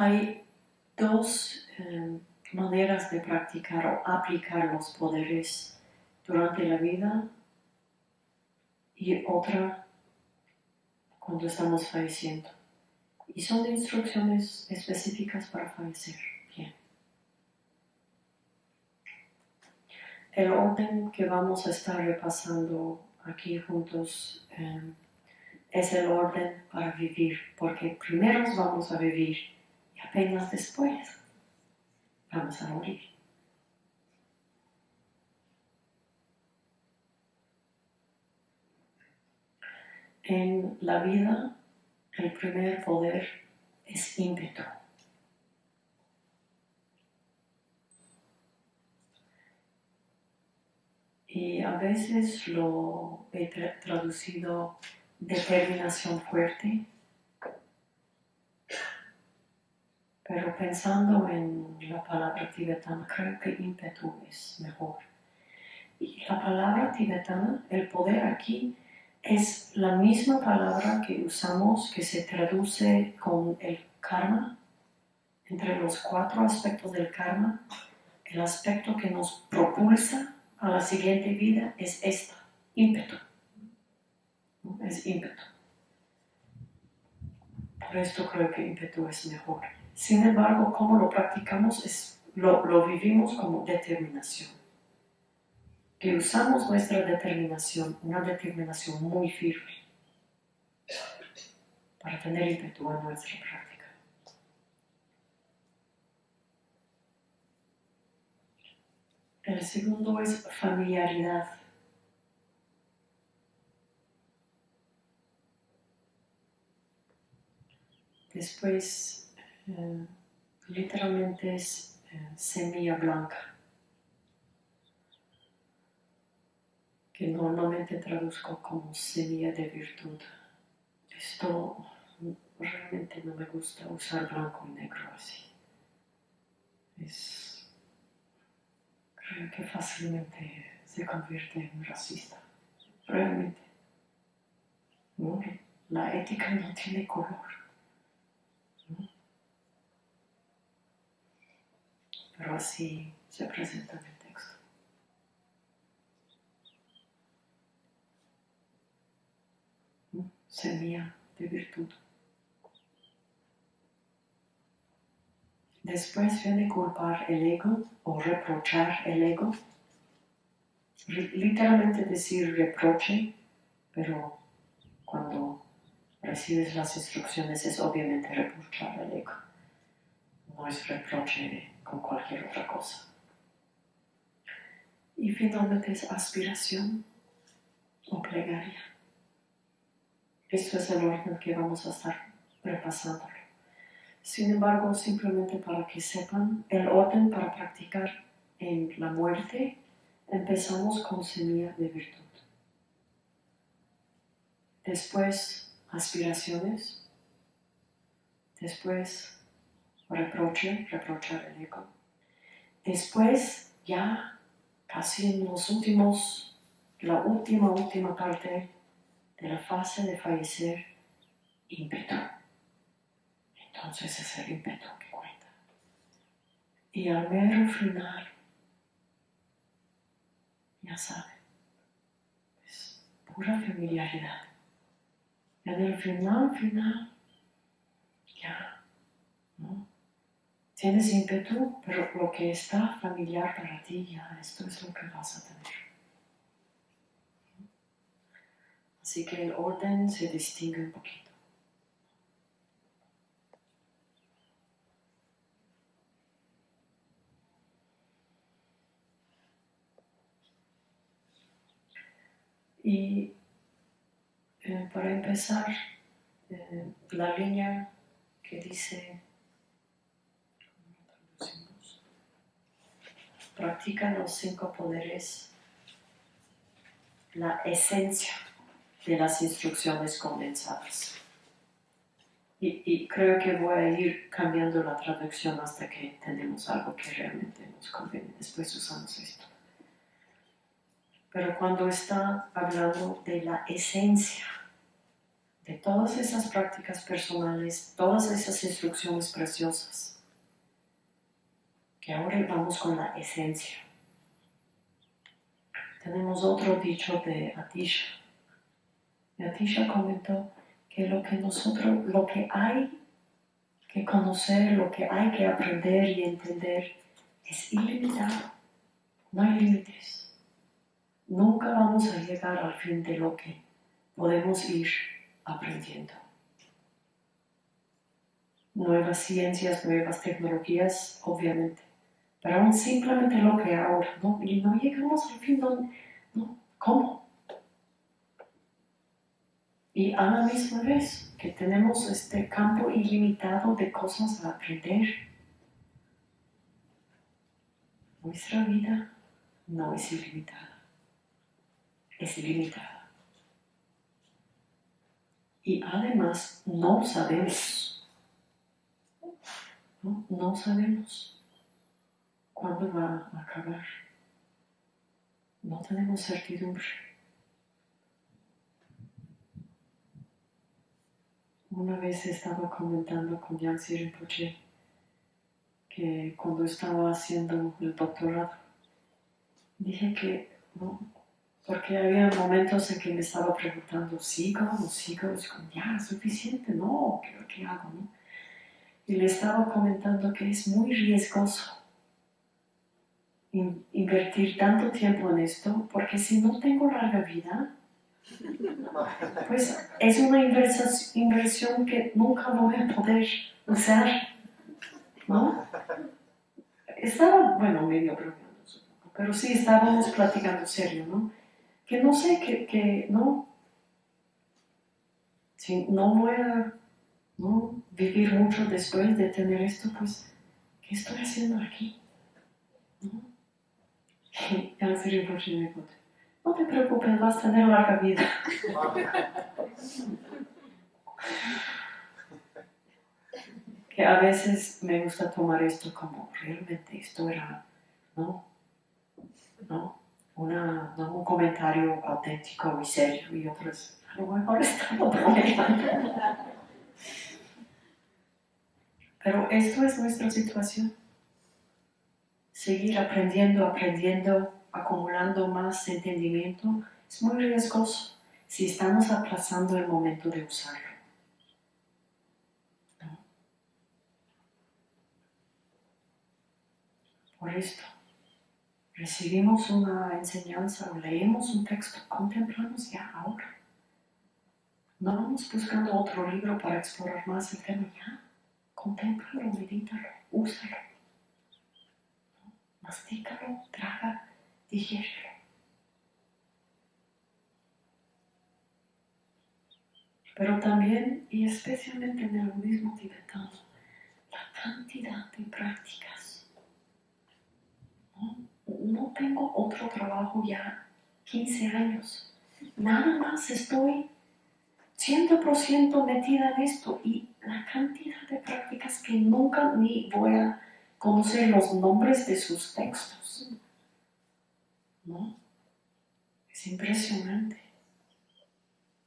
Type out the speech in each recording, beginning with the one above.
hay dos eh, maneras de practicar o aplicar los poderes durante la vida y otra cuando estamos falleciendo. Y son instrucciones específicas para fallecer. Bien. El orden que vamos a estar repasando aquí juntos eh, es el orden para vivir, porque primero vamos a vivir apenas después vamos a morir. En la vida, el primer poder es ímpetu. Y a veces lo he traducido determinación fuerte, pero pensando en la palabra tibetana, creo que ímpetu es mejor. Y la palabra tibetana, el poder aquí, es la misma palabra que usamos que se traduce con el karma. Entre los cuatro aspectos del karma, el aspecto que nos propulsa a la siguiente vida es esta, ímpetu. Es ímpetu. Por esto creo que ímpetu es mejor. Sin embargo, como lo practicamos, es, lo, lo vivimos como determinación que usamos nuestra determinación, una determinación muy firme, para tener ímpetu en nuestra práctica. El segundo es familiaridad. Después, eh, literalmente es eh, semilla blanca. que normalmente traduzco como semilla de virtud. Esto realmente no me gusta usar blanco y negro así. Es, creo que fácilmente se convierte en racista. Realmente. La ética no tiene color. Pero así se presenta semilla de virtud. Después viene culpar el ego o reprochar el ego. Literalmente decir reproche, pero cuando recibes las instrucciones es obviamente reprochar el ego. No es reproche con cualquier otra cosa. Y finalmente es aspiración o plegaria. Esto es el orden que vamos a estar repasando. Sin embargo, simplemente para que sepan, el orden para practicar en la muerte, empezamos con semilla de virtud. Después, aspiraciones. Después, reproche, reprochar el ego. Después, ya casi en los últimos, la última, última parte, de la fase de fallecer ímpetu. Entonces es el ímpetu que cuenta. Y al mero final, ya saben, es pura familiaridad. Y el final, final, ya, ¿no? Tienes ímpetu, pero lo que está familiar para ti, ya, esto es lo que vas a tener. Así que el orden se distingue un poquito. Y eh, para empezar, eh, la línea que dice, practica los cinco poderes, la esencia de las instrucciones condensadas. Y, creo que voy a ir cambiando la traducción hasta que tenemos algo que realmente nos conviene. Después usamos esto. Pero cuando está hablando de la esencia de todas esas prácticas personales, todas esas instrucciones preciosas, que ahora vamos con la esencia. Tenemos otro dicho de Atisha. Y Atisha comentó que lo que nosotros, lo que hay que conocer, lo que hay que aprender y entender es ilimitado. No hay límites. Nunca vamos a llegar al fin de lo que podemos ir aprendiendo. Nuevas ciencias, nuevas tecnologías, obviamente. Pero aún simplemente lo que ahora, ¿no? Y no llegamos al fin, ¿no? ¿Cómo? Y a la misma vez que tenemos este campo ilimitado de cosas a aprender, nuestra vida no es ilimitada, es ilimitada. Y además no sabemos, no sabemos cuándo va a acabar. No tenemos certidumbre. Una vez estaba comentando con Yancy Rinpoche que cuando estaba haciendo el doctorado, dije que, no, porque había momentos en que me estaba preguntando, ¿sigo o sigo? Es como, ya, suficiente, no, ¿qué, ¿qué hago? No? Y le estaba comentando que es muy riesgoso invertir tanto tiempo en esto, porque si no tengo larga vida, pues es una inversión que nunca voy a poder usar, ¿no? Estaba, bueno, medio bromeando, pero sí estábamos platicando serio, ¿no? Que no sé, que, que no, si no voy a ¿no? vivir mucho después de tener esto, pues, ¿qué estoy haciendo aquí? ¿No? Y ya sería por me no te preocupes, vas a tener larga vida. que a veces me gusta tomar esto como realmente esto era, ¿no? ¿No? Una, ¿no? un comentario auténtico y serio y otros, a lo mejor estamos bromeando. Pero esto es nuestra situación. Seguir aprendiendo, aprendiendo, acumulando más entendimiento, es muy riesgoso si estamos aplazando el momento de usarlo. Por esto, recibimos una enseñanza o leemos un texto, contemplamos ya ahora. No vamos buscando otro libro para explorar más el tema, ya. Contémplalo, medítalo, úsalo. Mastícalo, traga digiérelo. Pero también, y especialmente en el budismo tibetano, la cantidad de prácticas. No, tengo otro trabajo ya 15 años. Nada más estoy 100% metida en esto y la cantidad de prácticas que nunca ni voy a conocer los nombres de sus textos. ¿no? Es impresionante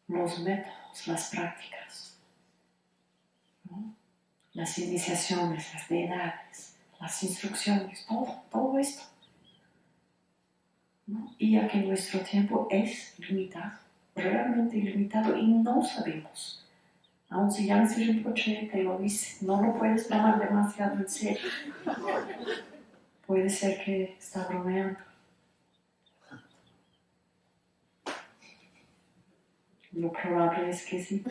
los métodos, las prácticas, las iniciaciones, las deidades, las instrucciones, todo, todo esto. Y ya que nuestro tiempo es limitado, realmente limitado, y no sabemos, aun si Yancy Rinpoche te lo dice, no lo puedes tomar demasiado en serio. Puede ser que está bromeando. Lo probable es que sí.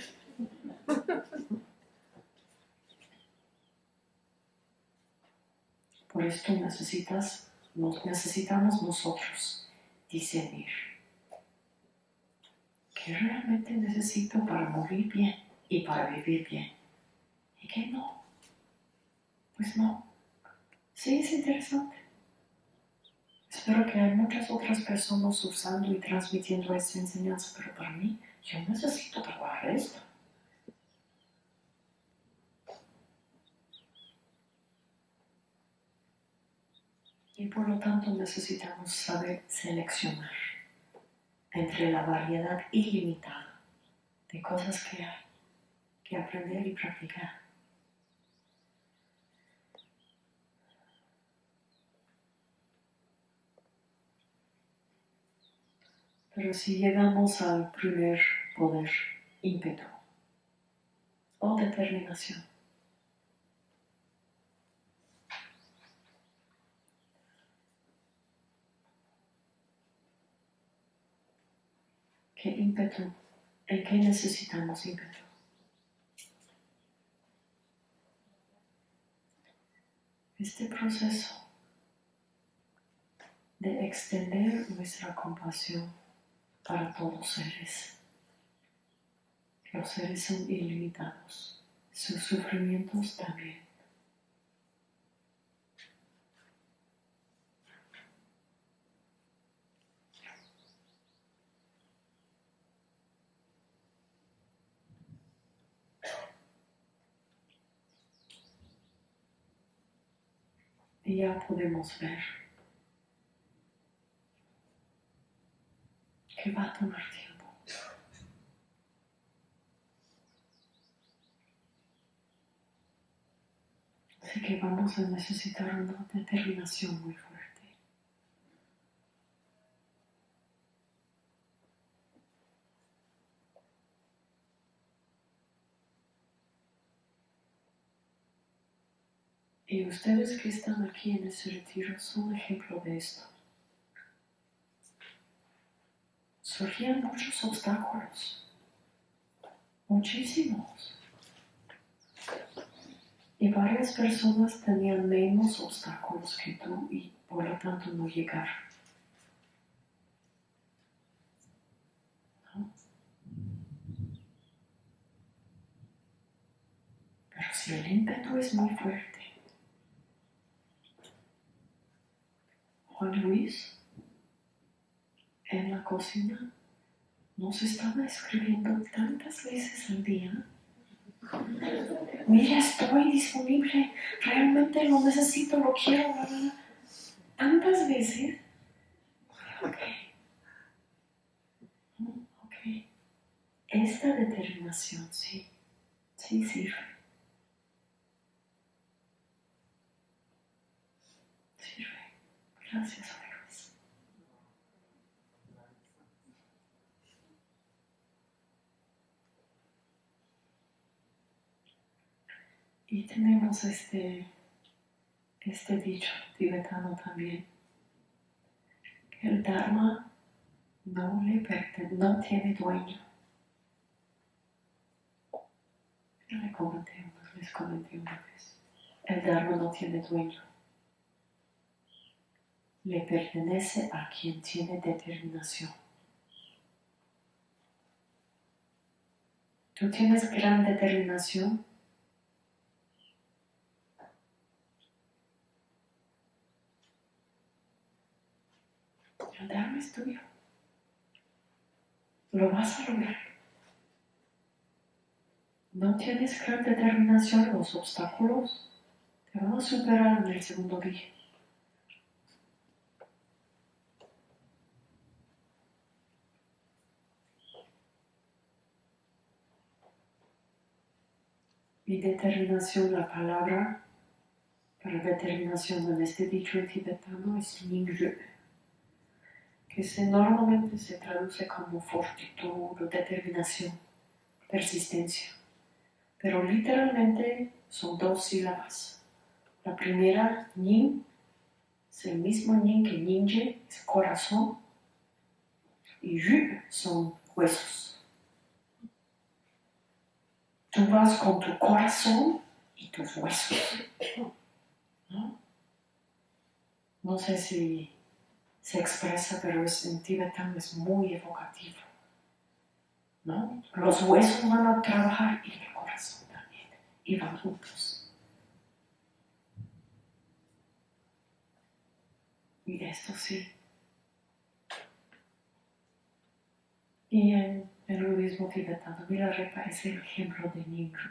Por esto necesitas, necesitamos nosotros discernir. ¿Qué realmente necesito para morir bien y para vivir bien? ¿Y qué no? Pues no. Sí, es interesante. Espero que hay muchas otras personas usando y transmitiendo esta enseñanza, pero para mí yo necesito trabajar esto. Y por lo tanto necesitamos saber seleccionar entre la variedad ilimitada de cosas que hay que aprender y practicar. Pero si llegamos al primer poder, ímpetu o determinación, ¿qué ímpetu? ¿En qué necesitamos ímpetu? Este proceso de extender nuestra compasión para todos seres. Los seres son ilimitados, sus sufrimientos también. Ya podemos ver que va a tomar tiempo. Así que vamos a necesitar una determinación muy fuerte. Y ustedes que están aquí en ese retiro son ejemplo de esto. surgían muchos obstáculos, muchísimos. Y varias personas tenían menos obstáculos que tú y por lo tanto no llegar. Pero si el ímpetu es muy fuerte, Luis en la cocina nos estaba escribiendo tantas veces al día. Mira, estoy disponible, realmente lo necesito, lo quiero, tantas veces. Ok. Ok. Esta determinación, sí, sí. Sirve. Gracias. Y tenemos este, este dicho tibetano también, que el Dharma no, le no tiene dueño. le comenté, les comenté una vez. El Dharma no tiene dueño. Le pertenece a quien tiene determinación. Tú tienes gran determinación El Dharma es tuyo. Lo vas a lograr. No tienes gran determinación, los obstáculos te van a superar en el segundo día. Mi determinación, la palabra para determinación en este dicho tibetano es Ningzhu que se, normalmente se traduce como fortitud o determinación, persistencia. Pero literalmente son dos sílabas. La primera, nin, es el mismo nin que ninje, es corazón, y yu son huesos. Tú vas con tu corazón y tus huesos. ¿No? no sé si se expresa, pero es, en tibetano es muy evocativo. ¿no? Los huesos van a trabajar y el corazón también, y van juntos. Y esto sí. Y en el budismo tibetano Mira es el ejemplo de Nimrod.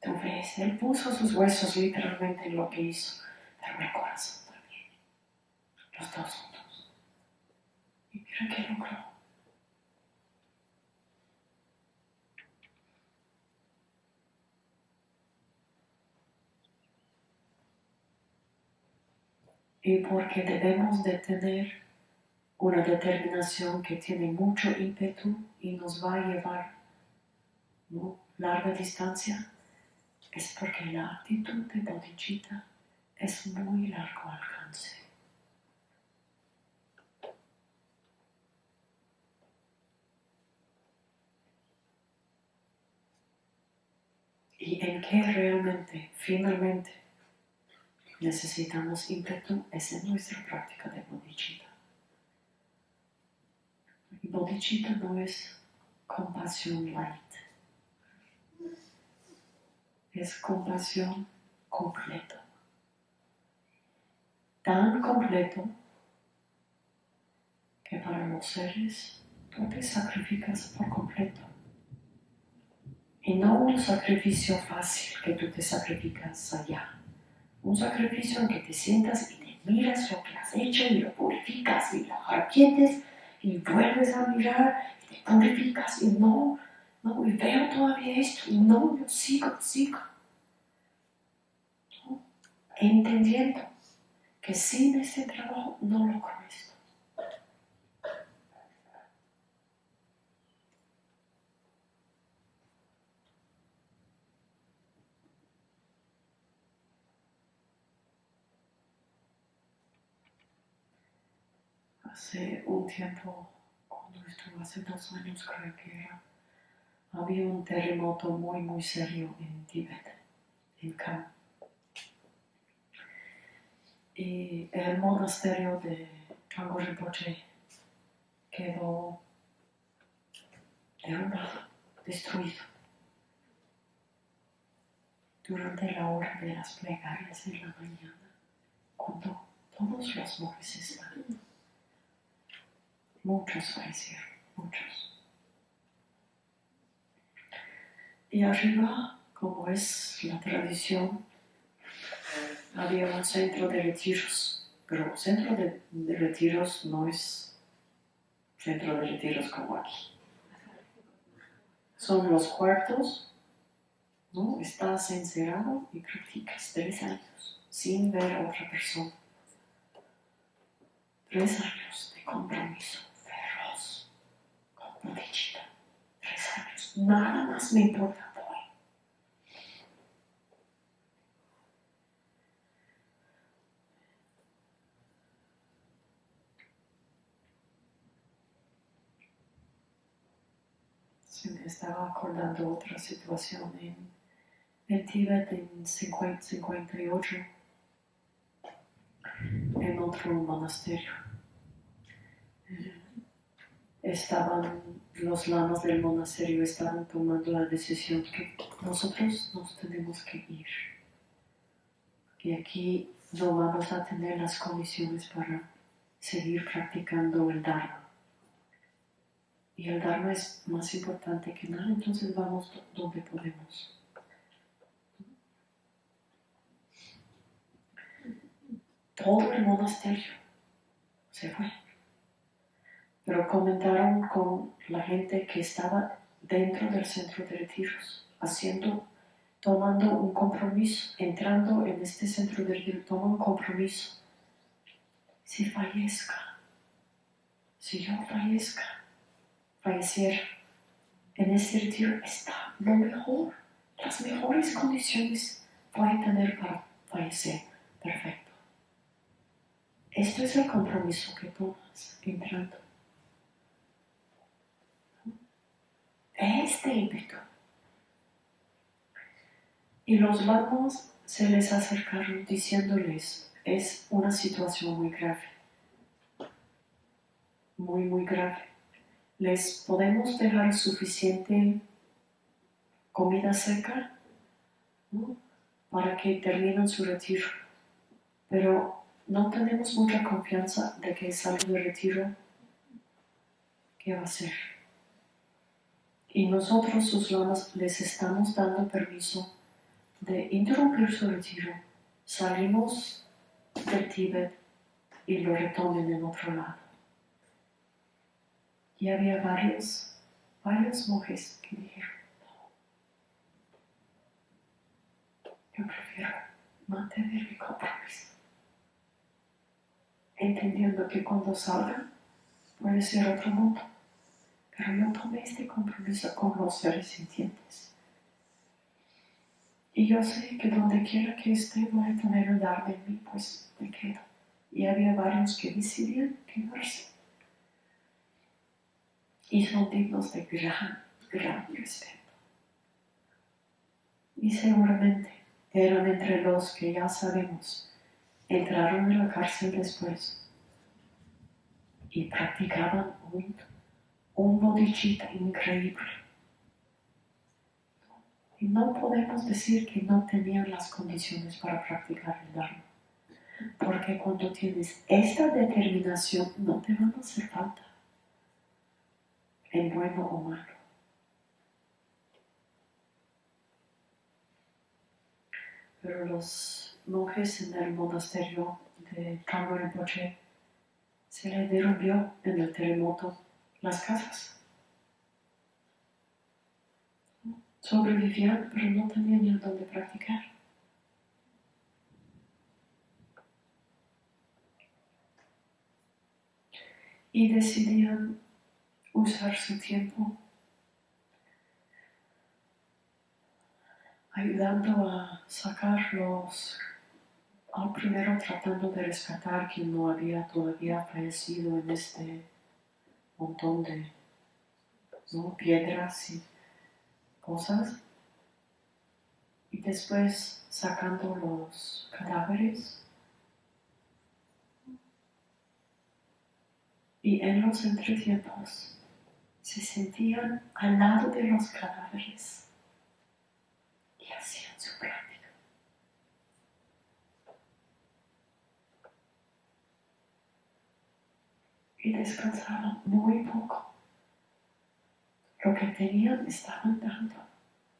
Tú ves, él puso sus huesos literalmente en lo que hizo, pero el corazón también. Los dos juntos. Y mira qué logró. Y porque debemos de tener una determinación que tiene mucho ímpetu y nos va a llevar ¿no? larga distancia, es porque la actitud de bodhicitta es muy largo alcance. Y en qué realmente, finalmente, necesitamos ímpetu es en nuestra práctica de bodhicitta. Bodhicitta no es compasión light, es compasión completo. Tan completo que para los seres tú te sacrificas por completo. Y no un sacrificio fácil que tú te sacrificas allá. Un sacrificio en que te sientas y te miras lo que has hecho y lo purificas y lo arquietes y vuelves a mirar y te purificas y no, no, y veo todavía esto y no, yo sigo, sigo. Entendiendo que sin ese trabajo no lo esto. Hace un tiempo, cuando estuve hace dos años creo que era, había un terremoto muy muy serio en Tíbet, en Kham. Y el monasterio de Chango Rinpoche quedó derrumbado, destruido. Durante la hora de las plegarias en la mañana, cuando todos los monjes estaban Muchos fallecieron, muchos. Y arriba, como es la tradición, había un centro de retiros, pero centro de, retiros no es centro de retiros como aquí. Son los cuartos, ¿no? Estás encerrado y practicas tres años sin ver a otra persona. Tres años de compromiso. Tres años. Nada más me importa hoy. Se me estaba acordando otra situación en, en Tíbet en 50, 58, en otro monasterio estaban, los lamas del monasterio estaban tomando la decisión que nosotros nos tenemos que ir. Y aquí no vamos a tener las condiciones para seguir practicando el Dharma. Y el Dharma es más importante que nada, entonces vamos donde podemos. Todo el monasterio se fue pero comentaron con la gente que estaba dentro del centro de retiros, haciendo, tomando un compromiso, entrando en este centro de retiros, toma un compromiso. Si fallezca, si yo fallezca, fallecer en este retiro está lo mejor, las mejores condiciones voy a tener para fallecer. Perfecto. Esto es el compromiso que tomas entrando. Este ímpetu. Y los lamas se les acercaron diciéndoles, es una situación muy grave, muy, muy grave. ¿Les podemos dejar suficiente comida seca para que terminen su retiro? Pero no tenemos mucha confianza de que salga de retiro, ¿qué va a hacer? Y nosotros sus lamas les estamos dando permiso de interrumpir su retiro. Salimos del Tíbet y lo retomen en otro lado. Y había varios, varios monjes que dijeron, yo prefiero mantener mi compromiso. entendiendo que cuando salga puede ser otro mundo. Pero yo tomé este compromiso con los seres sintientes. Y yo sé que donde quiera que esté voy a tener el Dharma en mí, pues me quedo. Y había varios que decidían quedarse. Y son dignos de gran, gran respeto. Y seguramente eran entre los que ya sabemos, entraron en la cárcel después y practicaban un, un bodhicitta increíble. Y no podemos decir que no tenían las condiciones para practicar el Dharma. Porque cuando tienes esta determinación no te van a hacer falta, en bueno o malo. Pero los monjes en el monasterio de Rinpoche se le derrumbió en el terremoto las casas. Sobrevivían, pero no tenían ni dónde practicar. Y decidían usar su tiempo ayudando a sacar los al primero tratando de rescatar quien no había todavía fallecido en este montón de piedras y cosas. Y después sacando los cadáveres. Y en los entretiempos se sentían al lado de los cadáveres y hacían su práctica. Y descansaban muy poco. Lo que tenían estaban dando,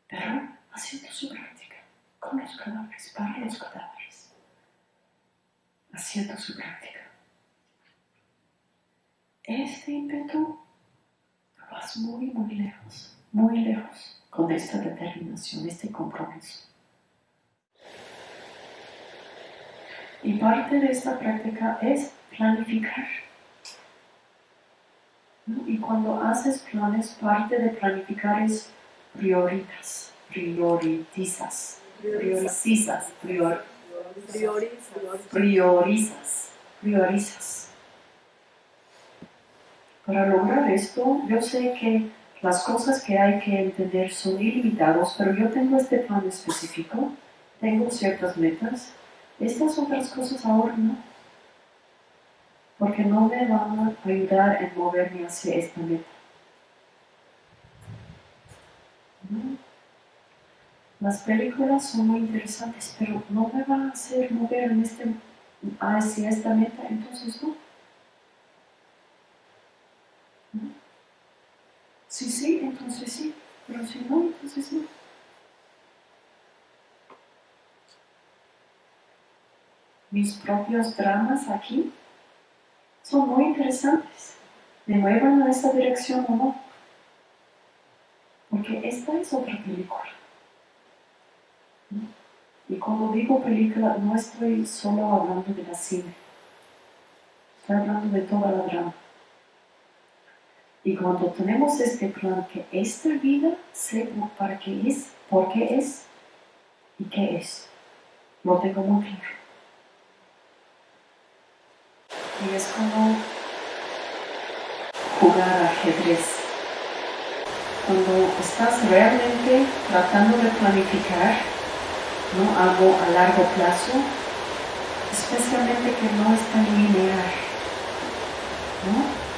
pero haciendo su práctica con los cadáveres, para los cadáveres, haciendo su práctica. Este ímpetu vas muy, muy lejos, muy lejos con esta determinación, este compromiso. Y parte de esta práctica es planificar y cuando haces planes, parte de planificar es prioritas, prioritizas, priorizas, prior, priorizas, priorizas. Para lograr esto, yo sé que las cosas que hay que entender son ilimitadas, pero yo tengo este plan específico, tengo ciertas metas, estas otras cosas ahora no porque no me van a ayudar en moverme hacia esta meta. Las películas son muy interesantes, pero no me van a hacer mover este, hacia esta meta, entonces no. Sí, sí, entonces sí, pero si no, entonces no. Mis propios dramas aquí son muy interesantes. ¿Me muevan a esta dirección o no? Porque esta es otra película. Y cuando digo película, no estoy solo hablando de la cine. Estoy hablando de toda la drama. Y cuando tenemos este plan, que esta vida sé para qué es, por qué es y qué es, lo tengo muy claro. Y es como jugar ajedrez. Cuando estás realmente tratando de planificar ¿no? algo a largo plazo, especialmente que no es tan lineal. ¿no?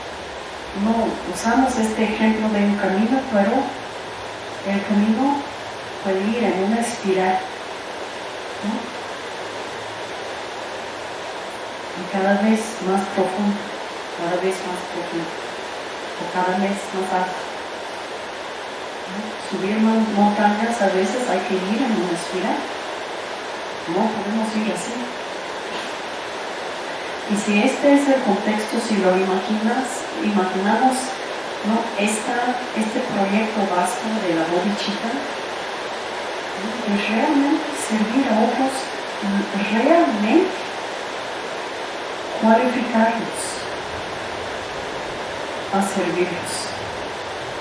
usamos este ejemplo de un camino, pero el camino puede ir en una espiral. Cada vez más profundo, cada vez más profundo, o cada vez más alto. Subir montañas a veces hay que ir en una espiral, no podemos ir así. Y si este es el contexto, si lo imaginas, imaginamos ¿no? Esta, este proyecto vasto de la bodichita, ¿no? es realmente servir a otros, realmente cualificarnos a servirnos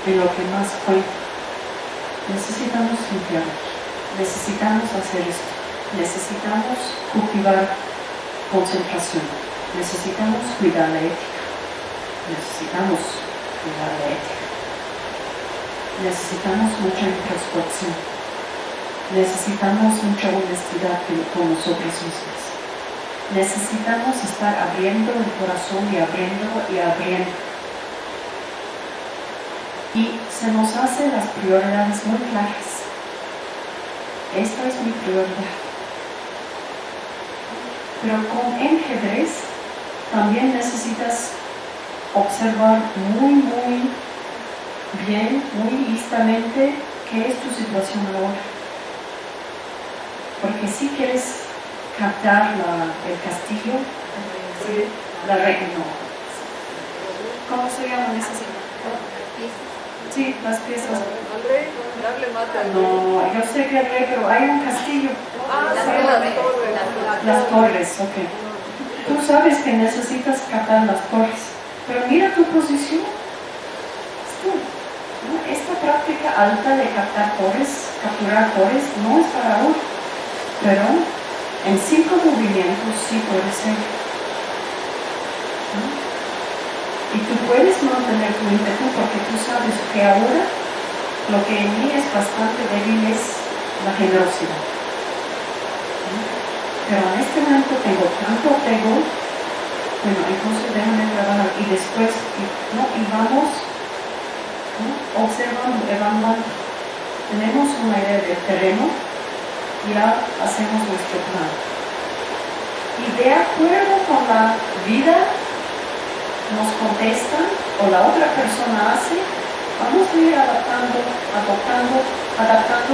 en lo que más cuenta. Necesitamos limpiar necesitamos hacer esto, necesitamos cultivar concentración, necesitamos cuidar la ética, necesitamos cuidar la ética, necesitamos mucha introspección, necesitamos mucha honestidad con nosotros mismos, necesitamos estar abriendo el corazón y abriendo y abriendo. Y se nos hacen las prioridades muy claras esta es mi prioridad. Pero con enjedrez también necesitas observar muy, muy bien, muy listamente qué es tu situación ahora. Porque si quieres captar el castillo, la reina, ¿Cómo se llama esa Sí, las piezas. No, yo sé que el rey, pero hay un castillo. Ah, las, torres. Las torres, ok. Tú sabes que necesitas captar las torres, pero mira tu posición. Esta práctica alta de captar torres, capturar torres, no es para hoy, pero en cinco movimientos sí puede ser. Y tú puedes mantener tu ímpetu porque tú sabes que ahora lo que en mí es bastante débil es la generosidad. Pero en este momento tengo tanto apego, bueno, entonces déjame trabajar y después, ¿no? y vamos observando, evaluando. Tenemos una idea del terreno, ya hacemos nuestro plan. Y de acuerdo con la vida nos contestan o la otra persona hace, vamos a ir adaptando, adoptando, adaptando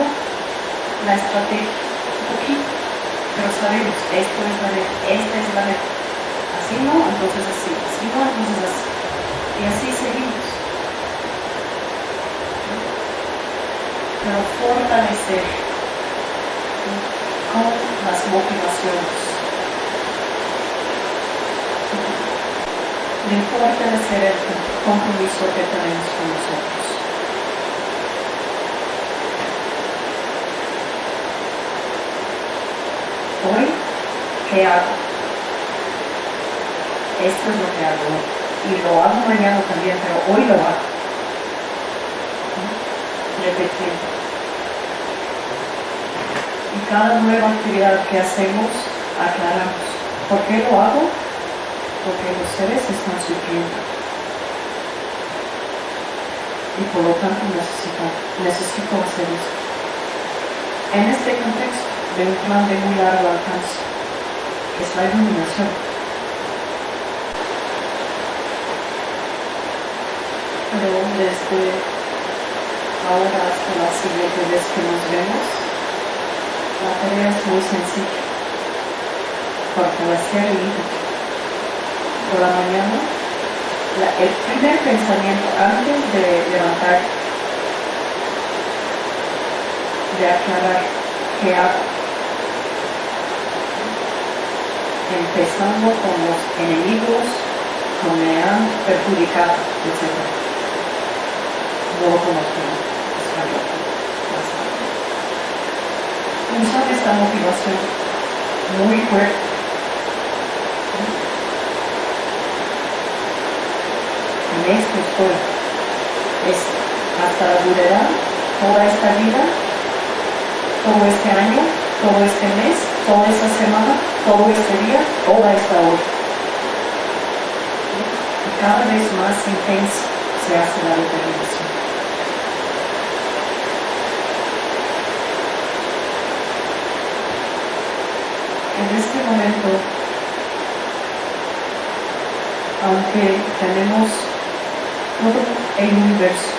la estrategia un poquito. Pero sabemos, esto es la meta, esta es la meta. Así no, entonces así, así no, entonces así. Y así seguimos. Pero fortalecer con las motivaciones de fortalecer el compromiso que tenemos con nosotros. Hoy, ¿qué hago? Esto es lo que hago. Y lo hago mañana también, pero hoy lo hago. Repetiendo. Cada nueva actividad que hacemos, aclaramos. ¿Por qué lo hago? porque los seres están sufriendo. Y por lo tanto necesito, necesito hacer esto. En este contexto de un plan de muy largo alcance, que es la iluminación. Pero desde ahora hasta la siguiente vez que nos vemos, la sencilla. Fortalecer el ímpetu por la mañana, el primer pensamiento antes de levantar, de aclarar qué hago, empezando con los enemigos que me han perjudicado, etc. Luego con los que Usar esta motivación muy fuerte esto estoy. Es hasta la durará toda esta vida, todo este año, todo este mes, toda esta semana, todo este día, toda esta hora. Y cada vez más intensa se hace la determinación. En este aunque tenemos todo el universo.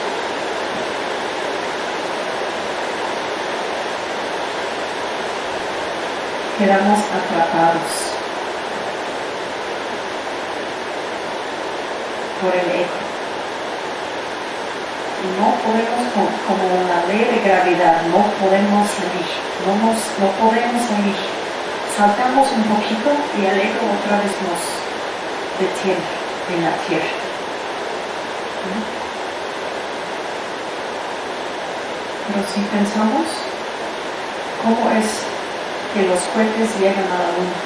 Quedamos atrapados por el eco. No podemos, como la ley de gravedad, no podemos salir, no, nos, no podemos salir. Saltamos un poquito y el eco otra vez nos de tiempo en la Tierra. Pero si pensamos cómo es que los cohetes llegan a la Luna,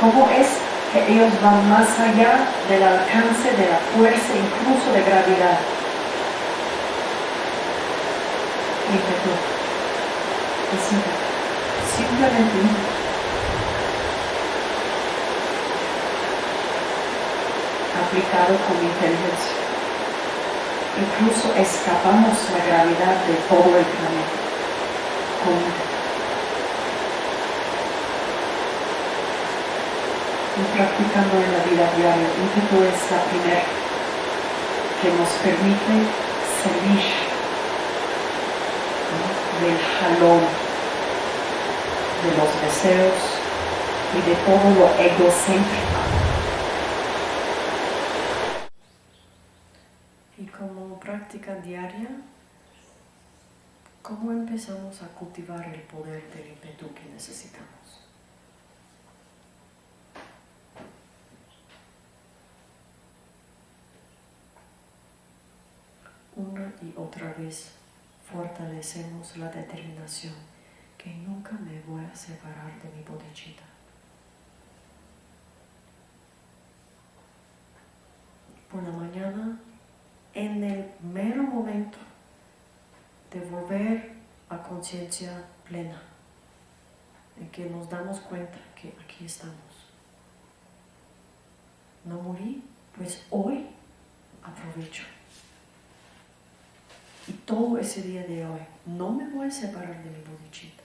cómo es que ellos van más allá del alcance de la fuerza, incluso de gravedad. Es ímpetu. Simplemente Aplicado con inteligencia. Incluso escapamos la gravedad de todo el planeta. Y practicando en la vida diaria. Ímpetu es la primera que nos permite salir del jalón de los deseos y de todo lo egocéntrico. Y como práctica diaria, ¿cómo empezamos a cultivar el poder del ímpetu que necesitamos? una y otra vez fortalecemos la determinación que nunca me voy a separar de mi bodichita. Por la mañana, en el mero momento de volver a conciencia plena, en que nos damos cuenta que aquí estamos. No morí, pues hoy aprovecho. Y todo ese día de hoy, no me voy a separar de mi bodichita.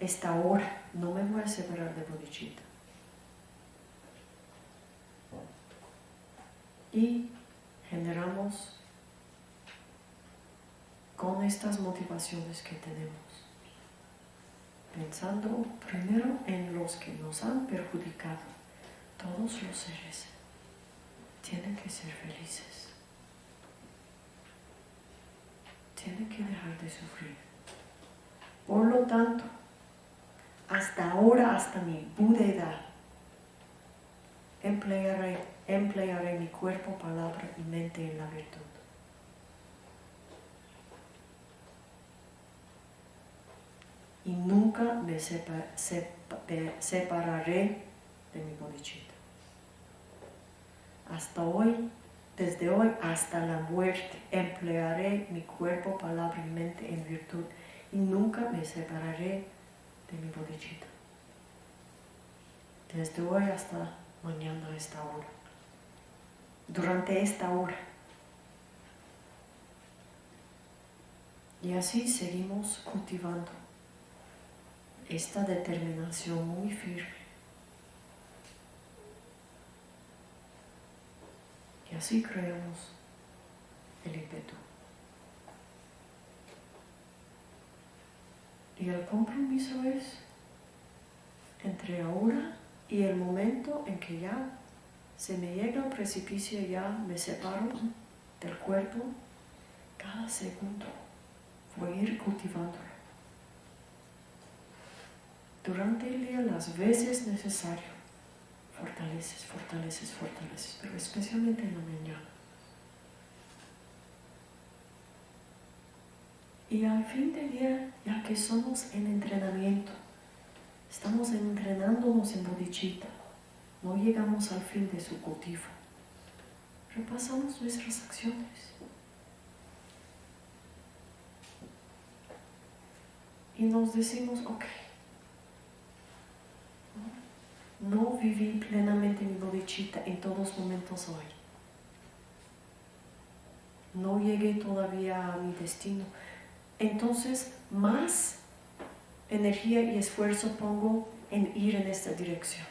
Esta hora, no me voy a separar de bodichita. Y generamos con estas motivaciones que tenemos, pensando primero en los que nos han perjudicado, todos los seres tienen que ser felices. Tienen que dejar de sufrir. Por lo tanto, hasta ahora, hasta mi edad, emplearé, emplearé mi cuerpo, palabra y mente en la virtud. Y nunca me separaré de mi bodichita hasta hoy, desde hoy hasta la muerte, emplearé mi cuerpo, palabra y mente en virtud y nunca me separaré de mi bodichita. Desde hoy hasta mañana a esta hora. Durante esta hora. Y así seguimos cultivando esta determinación muy firme Y así creamos el ímpetu. Y el compromiso es entre ahora y el momento en que ya se me llega al precipicio, ya me separo del cuerpo, cada segundo voy a ir cultivándolo. Durante el día las veces necesario fortaleces, fortaleces, fortaleces, pero especialmente en la mañana. Y al fin del día, ya que somos en entrenamiento, estamos entrenándonos en bodichita, no llegamos al fin de su cultivo. Repasamos nuestras acciones. Y nos decimos, ok, no viví plenamente mi bodichita en todos momentos hoy. No llegué todavía a mi destino. Entonces, más energía y esfuerzo pongo en ir en esta dirección.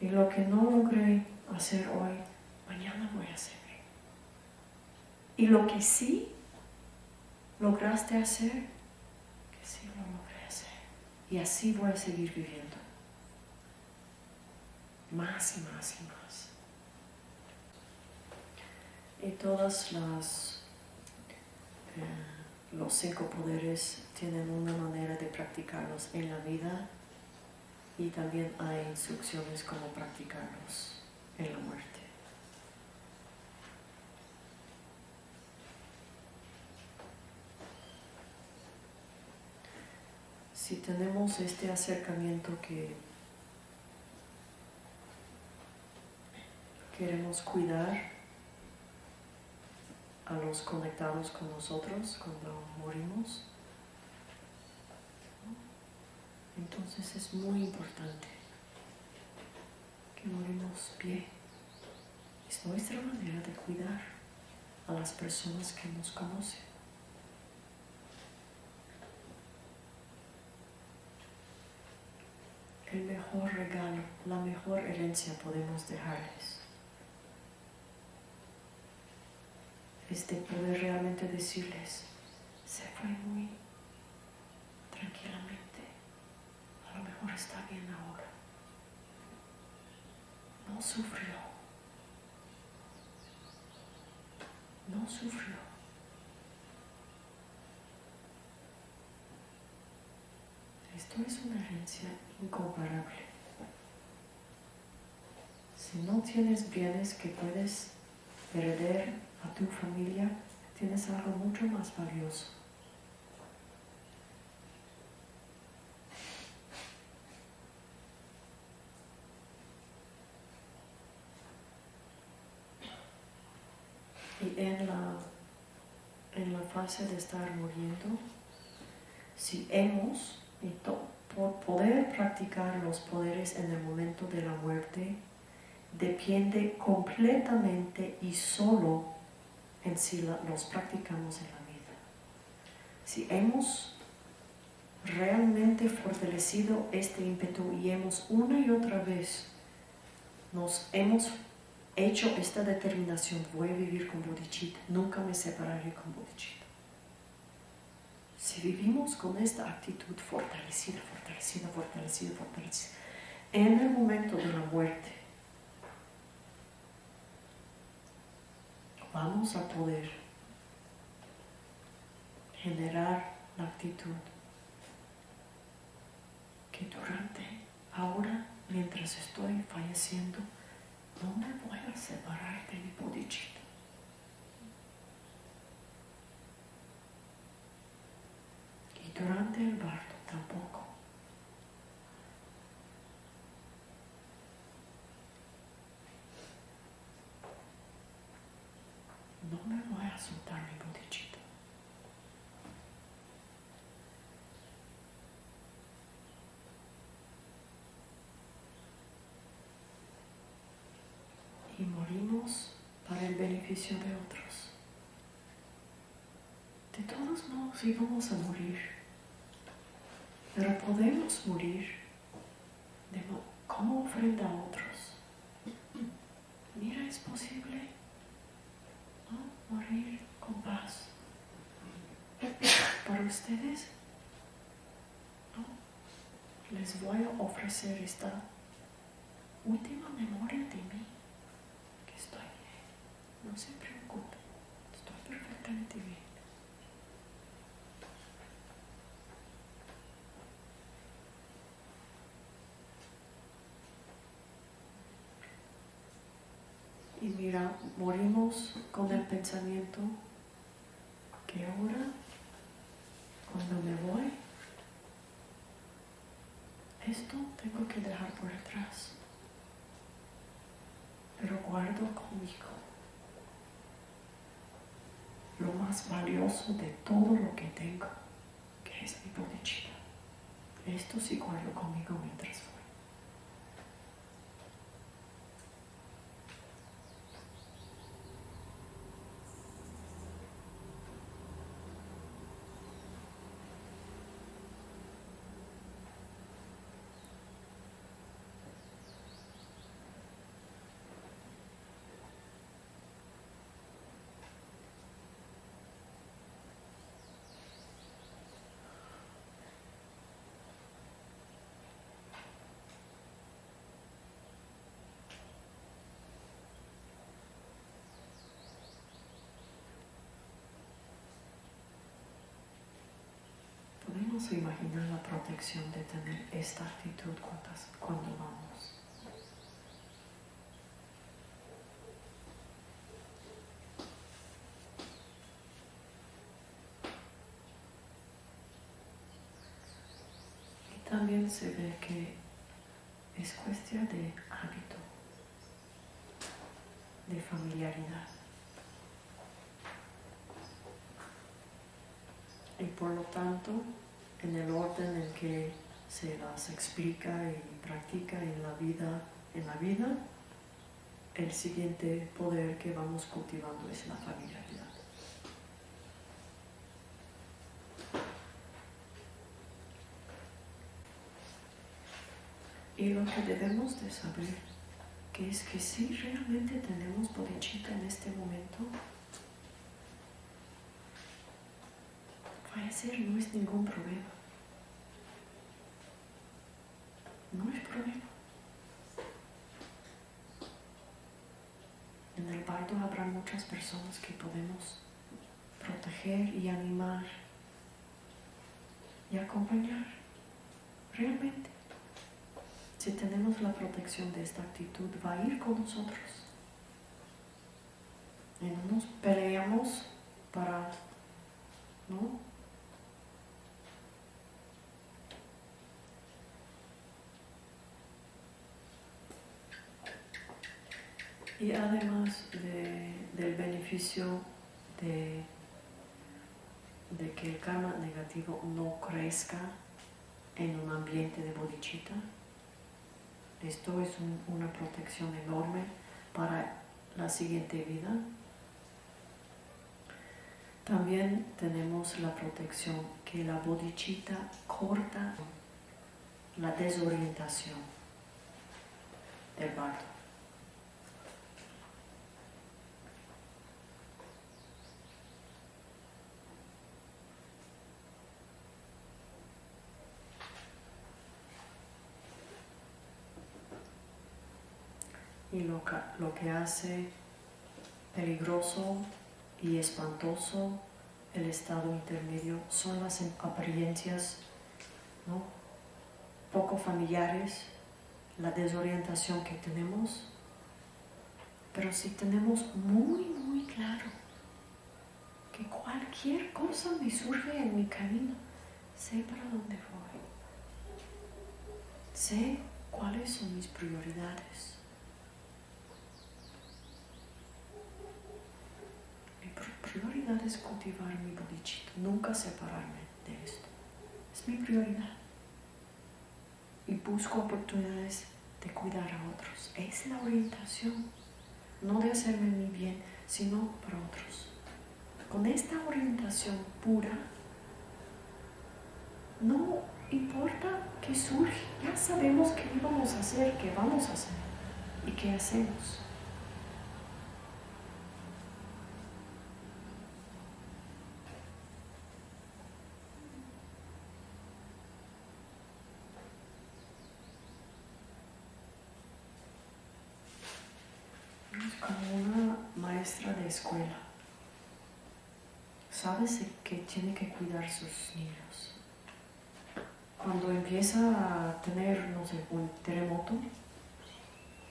Y lo que no logré hacer hoy, mañana voy a hacer. Y lo que sí lograste hacer, que sí lo logré hacer. Y así voy a seguir viviendo. Más y más y más. Y todas las, los cinco poderes tienen una manera de practicarlos en la vida y también hay instrucciones cómo practicarlos en la muerte. Si tenemos este acercamiento que queremos cuidar a los conectados con nosotros cuando morimos, entonces es muy importante que morimos pie. Es nuestra manera de cuidar a las personas que nos conocen. El mejor regalo, la mejor herencia podemos dejarles. De poder realmente decirles, se fue muy tranquilamente a lo mejor está bien ahora. No sufrió. No sufrió. Esto es una herencia incomparable. Si no tienes bienes que puedes perder a tu familia, tienes algo mucho más valioso. Y en la, en la fase de estar muriendo, si hemos, y por poder practicar los poderes en el momento de la muerte, depende completamente y solo en si los practicamos en la vida. Si hemos realmente fortalecido este ímpetu y hemos una y otra vez nos hemos hecho esta determinación, voy a vivir con bodhicitta, nunca me separaré con bodhicitta. Si vivimos con esta actitud fortalecida, fortalecida, fortalecida, fortalecida, en el momento de la muerte, vamos a poder generar la actitud que durante, ahora, mientras estoy falleciendo, no me voy a separar de mi bodhicitta. Y durante el bardo tampoco. No me voy a soltar mi bodhicitta. y morimos para el beneficio de otros. De todos modos íbamos a morir, pero podemos morir de como ofrenda a otros. Mira, es posible. Morir con paz. Para ustedes, ¿no? les voy a ofrecer esta última memoria de mí estoy bien. No se preocupe. Estoy perfectamente bien. Y mira, morimos con el pensamiento que ahora, cuando me voy, esto tengo que dejar por atrás pero guardo conmigo lo más valioso de todo lo que tengo, que es mi bodhicitta. Esto sí guardo conmigo mientras voy. Vamos a imaginar la protección de tener esta actitud cuando vamos. Y también se ve que es cuestión de hábito, de familiaridad. Y por lo tanto, en el orden en que se las explica y practica en la vida, en la vida, el siguiente poder que vamos cultivando es la familiaridad. Y lo que debemos de saber que es que si realmente tenemos bodhicitta en este momento, fallecer no es ningún problema. No es problema. En el bardo habrá muchas personas que podemos proteger y animar y acompañar realmente. Si tenemos la protección de esta actitud, va a ir con nosotros. Y no nos peleamos para, ¿no? Y además del beneficio de, que el karma negativo no crezca en un ambiente de bodhicitta, esto es una protección enorme para la siguiente vida. También tenemos la protección que la bodhicitta corta la desorientación del bardo. Y lo que, hace peligroso y espantoso el estado intermedio son las apariencias poco familiares, la desorientación que tenemos, pero si tenemos muy, muy claro que cualquier cosa me surge en mi camino, sé para dónde voy, sé cuáles son mis prioridades prioridad es cultivar mi bodhicitta, nunca separarme de esto. Es mi prioridad. Y busco oportunidades de cuidar a otros. Es la orientación, no de hacerme mi bien, sino para otros. Con esta orientación pura, no importa qué surge, ya sabemos qué íbamos a hacer, qué vamos a hacer y qué hacemos. de escuela. Sabes que tiene que cuidar sus niños. Cuando empieza a tener, no sé, un terremoto,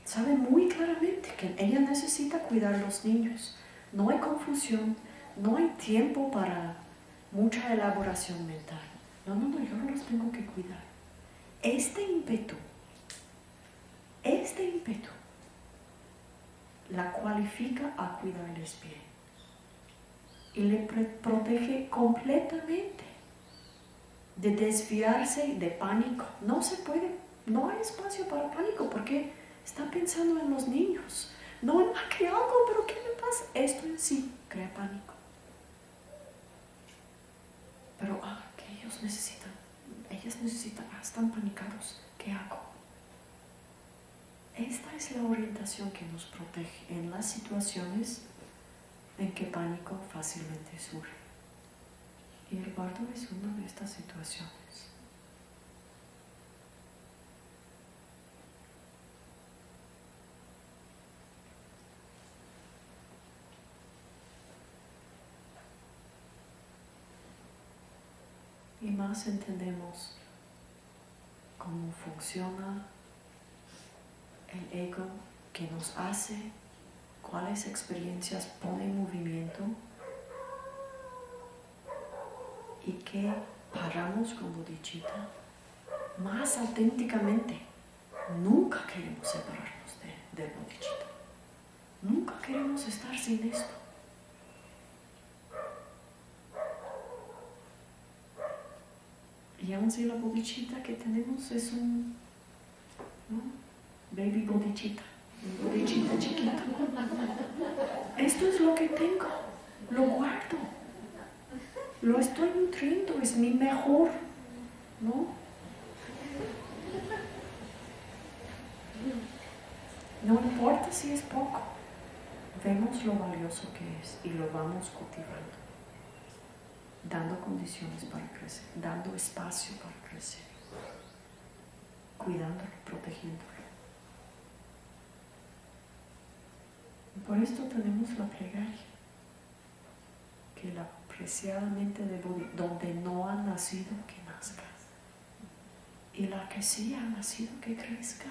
sabe muy claramente que ella necesita cuidar a los niños. No hay confusión, no hay tiempo para mucha elaboración mental. No, no, no, yo los tengo que cuidar. Este ímpetu, este ímpetu la cualifica a cuidarles bien y le protege completamente de desviarse de pánico. No se puede, no hay espacio para pánico porque está pensando en los niños. No ah, que algo, pero ¿qué me pasa? Esto en sí crea pánico. Pero ah, que ellos necesitan, ellas necesitan, ah, están panicados. ¿Qué hago? Esta es la orientación que nos protege en las situaciones en que pánico fácilmente surge. Y el bardo es una de estas situaciones. y más entendemos cómo funciona el ego que nos hace, cuáles experiencias pone en movimiento y que paramos con bodhicitta más auténticamente. Nunca queremos separarnos de, de bodhicitta. Nunca queremos estar sin esto. Y aún si la bodichita que tenemos es un baby bodichita, bodichita chiquito. Esto es lo que tengo, lo guardo, lo estoy nutriendo, es mi mejor, ¿no? No importa si es poco, vemos lo valioso que es y lo vamos cultivando. Dando condiciones para crecer, dando espacio para crecer, cuidándolo, protegiéndolo. Por esto tenemos la plegaria, que la preciadamente de donde no ha nacido, que nazca. Y la que sí ha nacido, que crezca.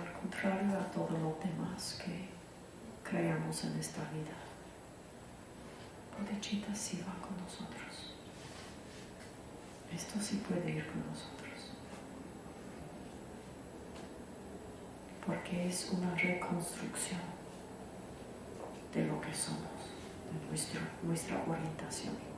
Al contrario a todo lo demás que creamos en esta vida. Bodhicitta sí va con nosotros. Esto sí puede ir con nosotros. Porque es una reconstrucción de lo que somos, de nuestra orientación